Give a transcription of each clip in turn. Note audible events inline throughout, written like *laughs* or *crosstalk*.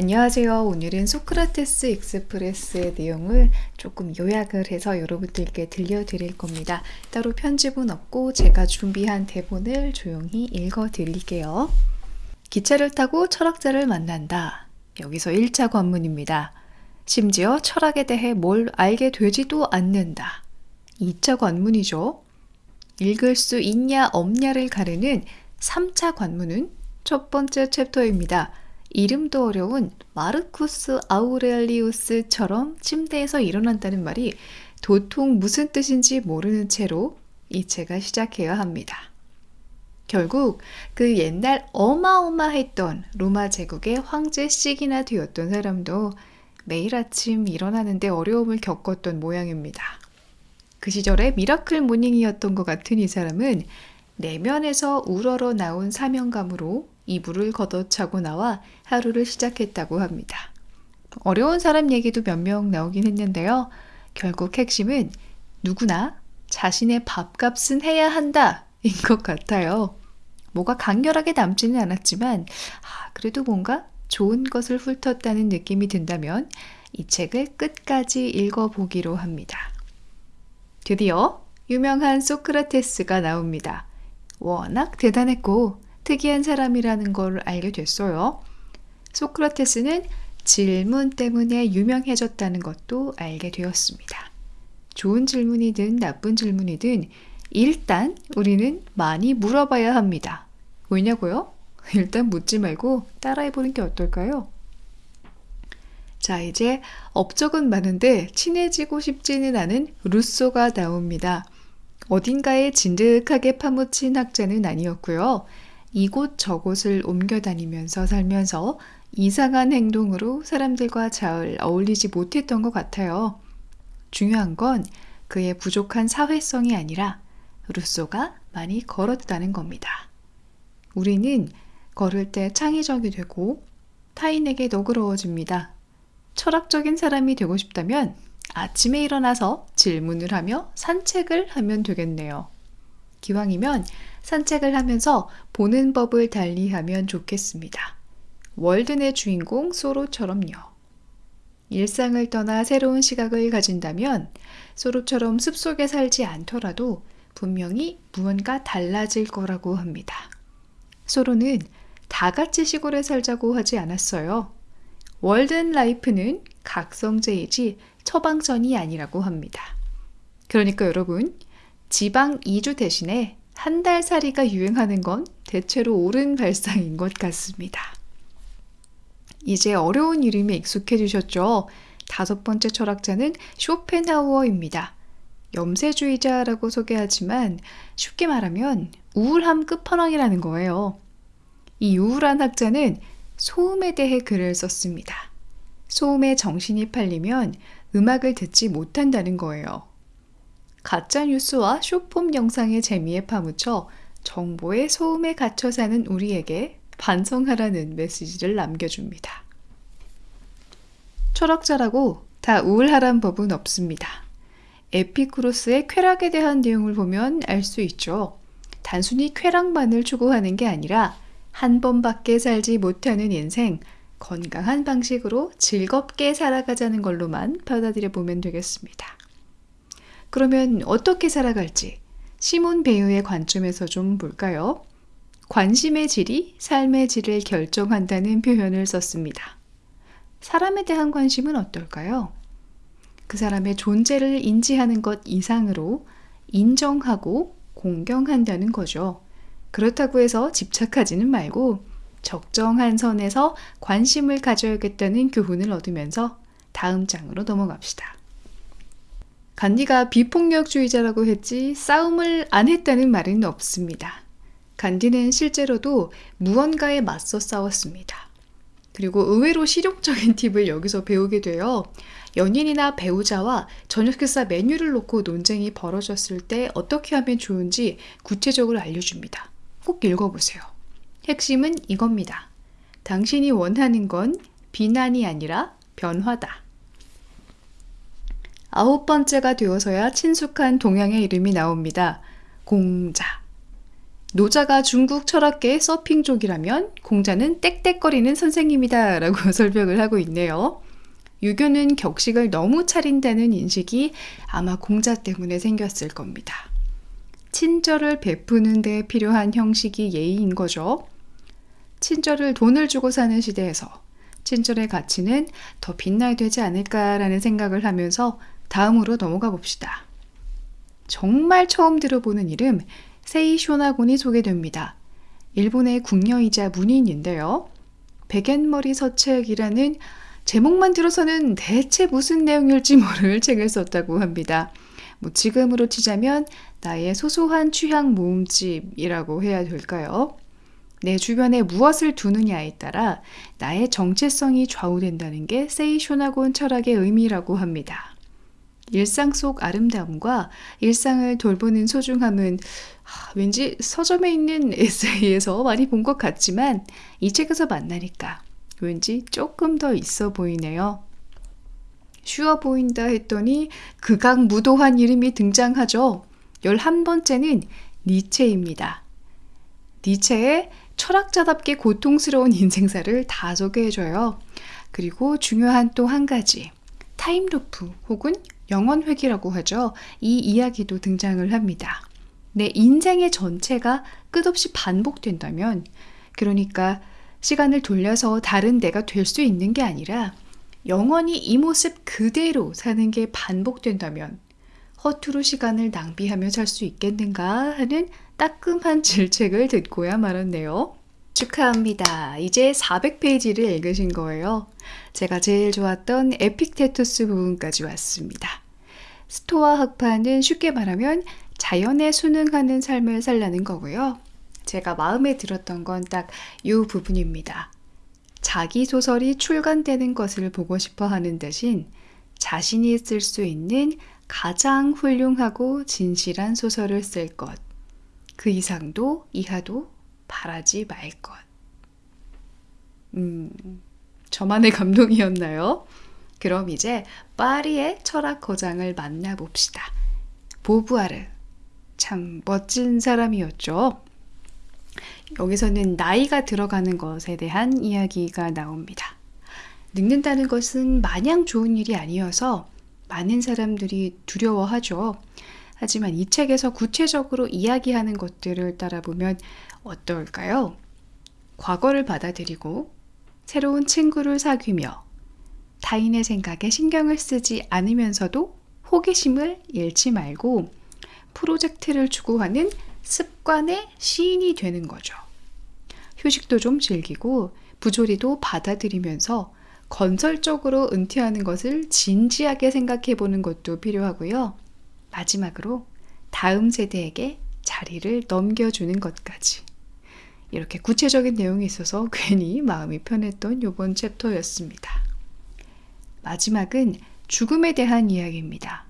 안녕하세요. 오늘은 소크라테스 익스프레스의 내용을 조금 요약을 해서 여러분들께 들려드릴 겁니다. 따로 편집은 없고 제가 준비한 대본을 조용히 읽어 드릴게요. 기차를 타고 철학자를 만난다. 여기서 1차 관문입니다. 심지어 철학에 대해 뭘 알게 되지도 않는다. 2차 관문이죠. 읽을 수 있냐 없냐를 가르는 3차 관문은 첫 번째 챕터입니다. 이름도 어려운 마르쿠스 아우렐리우스처럼 침대에서 일어난다는 말이 도통 무슨 뜻인지 모르는 채로 이 책을 시작해야 합니다. 결국 그 옛날 어마어마했던 로마 제국의 황제씩이나 되었던 사람도 매일 아침 일어나는데 어려움을 겪었던 모양입니다. 그 시절의 miracle morning이었던 것 같은 이 사람은 내면에서 우러러 나온 사명감으로 이불을 걷어차고 나와 하루를 시작했다고 합니다. 어려운 사람 얘기도 몇 명 나오긴 했는데요. 결국 핵심은 누구나 자신의 밥값은 해야 한다 인 것 같아요. 뭐가 강렬하게 남지는 않았지만 아, 그래도 뭔가 좋은 것을 훑었다는 느낌이 든다면 이 책을 끝까지 읽어보기로 합니다. 드디어 유명한 소크라테스가 나옵니다. 워낙 대단했고 특이한 사람이라는 걸 알게 됐어요. 소크라테스는 질문 때문에 유명해졌다는 것도 알게 되었습니다. 좋은 질문이든 나쁜 질문이든 일단 우리는 많이 물어봐야 합니다. 왜냐고요? *laughs* 일단 묻지 말고 따라해보는 게 어떨까요? 자, 이제 업적은 많은데 친해지고 싶지는 않은 루소가 나옵니다. 어딘가에 진득하게 파묻힌 학자는 아니었고요. 이곳 저곳을 옮겨 다니면서 살면서 이상한 행동으로 사람들과 잘 어울리지 못했던 것 같아요. 중요한 건 그의 부족한 사회성이 아니라 루소가 많이 걸었다는 겁니다. 우리는 걸을 때 창의적이 되고 타인에게 너그러워집니다. 철학적인 사람이 되고 싶다면 아침에 일어나서 질문을 하며 산책을 하면 되겠네요. 기왕이면 산책을 하면서 보는 법을 달리하면 좋겠습니다. 월든의 주인공 소로처럼요. 일상을 떠나 새로운 시각을 가진다면 소로처럼 숲속에 살지 않더라도 분명히 무언가 달라질 거라고 합니다. 소로는 다 같이 시골에 살자고 하지 않았어요. 월든 라이프는 각성제이지 처방전이 아니라고 합니다. 그러니까 여러분, 지방 이주 대신에 한 달 살이가 유행하는 건 대체로 옳은 발상인 것 같습니다. 이제 어려운 이름에 익숙해지셨죠? 다섯 번째 철학자는 쇼펜하우어입니다. 염세주의자라고 소개하지만 쉽게 말하면 우울함 끝판왕이라는 거예요. 이 우울한 학자는 소음에 대해 글을 썼습니다. 소음에 정신이 팔리면 음악을 듣지 못한다는 거예요. 가짜 뉴스와 쇼폼 영상의 재미에 파묻혀 정보의 소음에 갇혀 사는 우리에게 반성하라는 메시지를 남겨줍니다. 철학자라고 다 우울하란 법은 없습니다. 에피쿠로스의 쾌락에 대한 내용을 보면 알 수 있죠. 단순히 쾌락만을 추구하는 게 아니라 한 번밖에 살지 못하는 인생, 건강한 방식으로 즐겁게 살아가자는 걸로만 받아들여 보면 되겠습니다. 그러면 어떻게 살아갈지 시몬 배우의 관점에서 좀 볼까요? 관심의 질이 삶의 질을 결정한다는 표현을 썼습니다. 사람에 대한 관심은 어떨까요? 그 사람의 존재를 인지하는 것 이상으로 인정하고 공경한다는 거죠. 그렇다고 해서 집착하지는 말고 적정한 선에서 관심을 가져야겠다는 교훈을 얻으면서 다음 장으로 넘어갑시다. 간디가 비폭력주의자라고 했지 싸움을 안 했다는 말은 없습니다. 간디는 실제로도 무언가에 맞서 싸웠습니다. 그리고 의외로 실용적인 팁을 여기서 배우게 돼요. 연인이나 배우자와 저녁 식사 메뉴를 놓고 논쟁이 벌어졌을 때 어떻게 하면 좋은지 구체적으로 알려줍니다. 꼭 읽어보세요. 핵심은 이겁니다. 당신이 원하는 건 비난이 아니라 변화다. 아홉 번째가 되어서야 친숙한 동양의 이름이 나옵니다. 공자. 노자가 중국 철학계의 서핑족이라면 공자는 땡땡거리는 선생님이다 라고 *laughs* 설명을 하고 있네요. 유교는 격식을 너무 차린다는 인식이 아마 공자 때문에 생겼을 겁니다. 친절을 베푸는 데 필요한 형식이 예의인 거죠. 친절을 돈을 주고 사는 시대에서 친절의 가치는 더 빛나야 되지 않을까라는 생각을 하면서 다음으로 넘어가 봅시다. 정말 처음 들어보는 이름 세이 쇼나곤이 소개됩니다. 일본의 궁녀이자 문인인데요. 백엔머리 서책이라는 제목만 들어서는 대체 무슨 내용일지 모를 *laughs* 책을 썼다고 합니다. 뭐 지금으로 치자면 나의 소소한 취향 모음집이라고 해야 될까요? 내 주변에 무엇을 두느냐에 따라 나의 정체성이 좌우된다는 게 세이쇼나곤 철학의 의미라고 합니다. 일상 속 아름다움과 일상을 돌보는 소중함은 왠지 서점에 있는 *laughs* 에세이에서 많이 본 것 같지만 이 책에서 만나니까 왠지 조금 더 있어 보이네요. 쉬워 보인다 했더니 극악 무도한 이름이 등장하죠. 11번째는 니체입니다. 니체의 철학자답게 고통스러운 인생사를 다 소개해줘요. 그리고 중요한 또 한 가지, time loop 혹은 영원회귀라고 하죠. 이 이야기도 등장을 합니다. 내 인생의 전체가 끝없이 반복된다면, 그러니까 시간을 돌려서 다른 내가 될 수 있는 게 아니라 영원히 이 모습 그대로 사는 게 반복된다면 허투루 시간을 낭비하며 살 수 있겠는가 하는 따끔한 *laughs* 질책을 듣고야 말았네요. 축하합니다. 이제 400페이지를 읽으신 거예요. 제가 제일 좋았던 에픽테투스 부분까지 왔습니다. 스토아 학파는 쉽게 말하면 자연에 순응하는 삶을 살라는 거고요. 제가 마음에 들었던 건 딱 이 부분입니다. 자기 소설이 출간되는 것을 보고 싶어 하는 대신 자신이 쓸 수 있는 가장 훌륭하고 진실한 소설을 쓸 것. 그 이상도 이하도 바라지 말 것. 음, 저만의 감동이었나요? 그럼 이제 파리의 철학 거장을 만나봅시다. 보부아르. 참 멋진 사람이었죠. 여기서는 나이가 들어가는 것에 대한 이야기가 나옵니다. 늙는다는 것은 마냥 좋은 일이 아니어서 많은 사람들이 두려워하죠. 하지만 이 책에서 구체적으로 이야기하는 것들을 따라보면 어떨까요? 과거를 받아들이고 새로운 친구를 사귀며 타인의 생각에 신경을 쓰지 않으면서도 호기심을 잃지 말고 프로젝트를 추구하는 습관의 시인이 되는 거죠. 휴식도 좀 즐기고 부조리도 받아들이면서 건설적으로 은퇴하는 것을 진지하게 생각해 보는 것도 필요하고요. 마지막으로 다음 세대에게 자리를 넘겨주는 것까지. 이렇게 구체적인 내용이 있어서 괜히 마음이 편했던 이번 챕터였습니다. 마지막은 죽음에 대한 이야기입니다.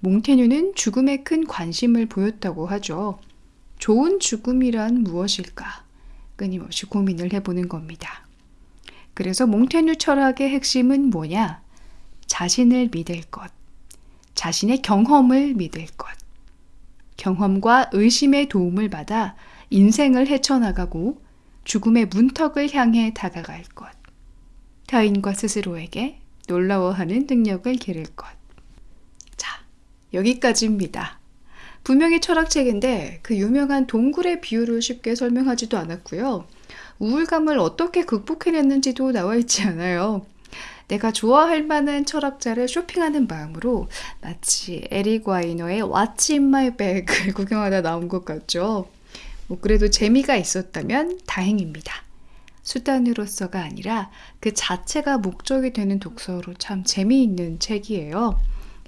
몽테뉴는 죽음에 큰 관심을 보였다고 하죠. 좋은 죽음이란 무엇일까? 끊임없이 고민을 해보는 겁니다. 그래서 몽테뉴 철학의 핵심은 뭐냐? 자신을 믿을 것, 자신의 경험을 믿을 것, 경험과 의심의 도움을 받아 인생을 헤쳐나가고 죽음의 문턱을 향해 다가갈 것, 타인과 스스로에게 놀라워하는 능력을 기를 것. 자, 여기까지입니다. 분명히 철학책인데 그 유명한 동굴의 비유를 쉽게 설명하지도 않았고요. 우울감을 어떻게 극복해냈는지도 나와 있지 않아요. 내가 좋아할 만한 철학자를 쇼핑하는 마음으로 마치 에릭 와이너의 What's in my bag을 구경하다 나온 것 같죠. 뭐 그래도 재미가 있었다면 다행입니다. 수단으로서가 아니라 그 자체가 목적이 되는 독서로 참 재미있는 책이에요.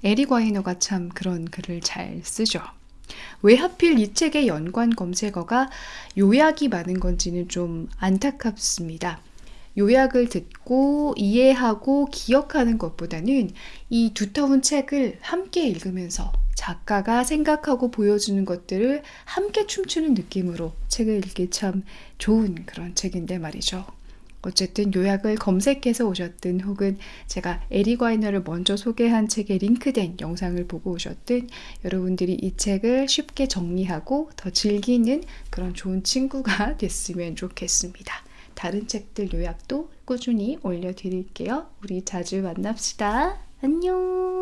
에릭 와이너가 참 그런 글을 잘 쓰죠. 왜 하필 이 책의 연관 검색어가 요약이 많은 건지는 좀 안타깝습니다. 요약을 듣고 이해하고 기억하는 것보다는 이 두터운 책을 함께 읽으면서 작가가 생각하고 보여주는 것들을 함께 춤추는 느낌으로 책을 읽기 참 좋은 그런 책인데 말이죠. 어쨌든 요약을 검색해서 오셨든 혹은 제가 에리 과이너를 먼저 소개한 책에 링크된 영상을 보고 오셨든 여러분들이 이 책을 쉽게 정리하고 더 즐기는 그런 좋은 친구가 *laughs* 됐으면 좋겠습니다. 다른 책들 요약도 꾸준히 올려드릴게요. 우리 자주 만납시다. 안녕!